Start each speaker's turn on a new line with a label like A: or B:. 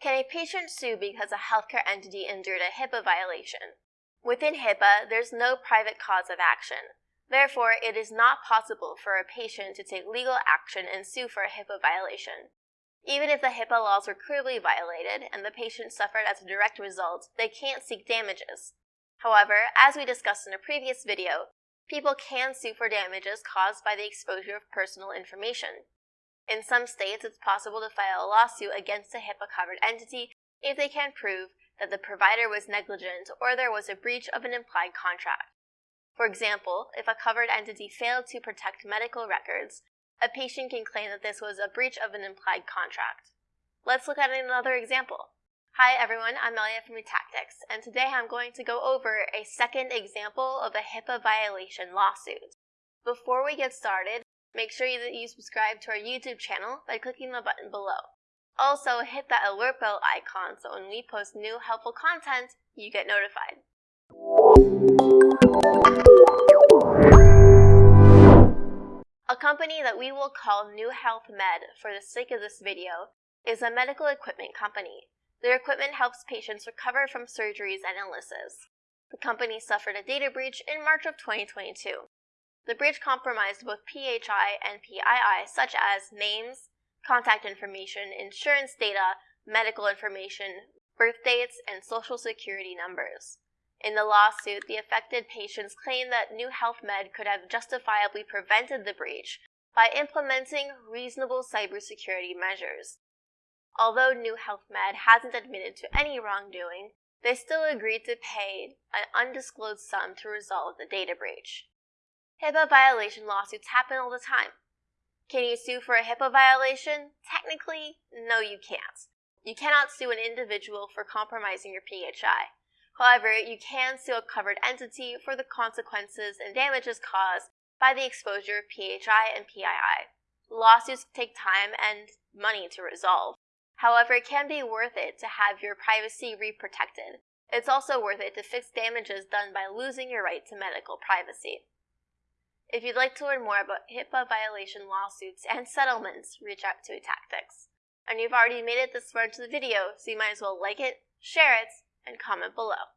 A: Can a patient sue because a healthcare entity endured a HIPAA violation? Within HIPAA, there's no private cause of action. Therefore, it is not possible for a patient to take legal action and sue for a HIPAA violation. Even if the HIPAA laws were clearly violated and the patient suffered as a direct result, they can't seek damages. However, as we discussed in a previous video, people can sue for damages caused by the exposure of personal information. In some states, it's possible to file a lawsuit against a HIPAA-covered entity if they can prove that the provider was negligent or there was a breach of an implied contract. For example, if a covered entity failed to protect medical records, a patient can claim that this was a breach of an implied contract. Let's look at another example. Hi everyone, I'm Melia from eTactics, and today I'm going to go over a second example of a HIPAA violation lawsuit. Before we get started, make sure that you subscribe to our YouTube channel by clicking the button below. Also, hit that alert bell icon so when we post new helpful content, you get notified. A company that we will call New Health Med for the sake of this video is a medical equipment company. Their equipment helps patients recover from surgeries and illnesses. The company suffered a data breach in March of 2022. The breach compromised both PHI and PII, such as names, contact information, insurance data, medical information, birth dates, and social security numbers. In the lawsuit, the affected patients claim that New Health Med could have justifiably prevented the breach by implementing reasonable cybersecurity measures. Although New Health Med hasn't admitted to any wrongdoing, they still agreed to pay an undisclosed sum to resolve the data breach. HIPAA violation lawsuits happen all the time. Can you sue for a HIPAA violation? Technically, no you can't. You cannot sue an individual for compromising your PHI. However, you can sue a covered entity for the consequences and damages caused by the exposure of PHI and PII. Lawsuits take time and money to resolve. However, it can be worth it to have your privacy re-protected. It's also worth it to fix damages done by losing your right to medical privacy. If you'd like to learn more about HIPAA violation lawsuits and settlements, reach out to eTactics. And you've already made it this far into the video, so you might as well like it, share it, and comment below.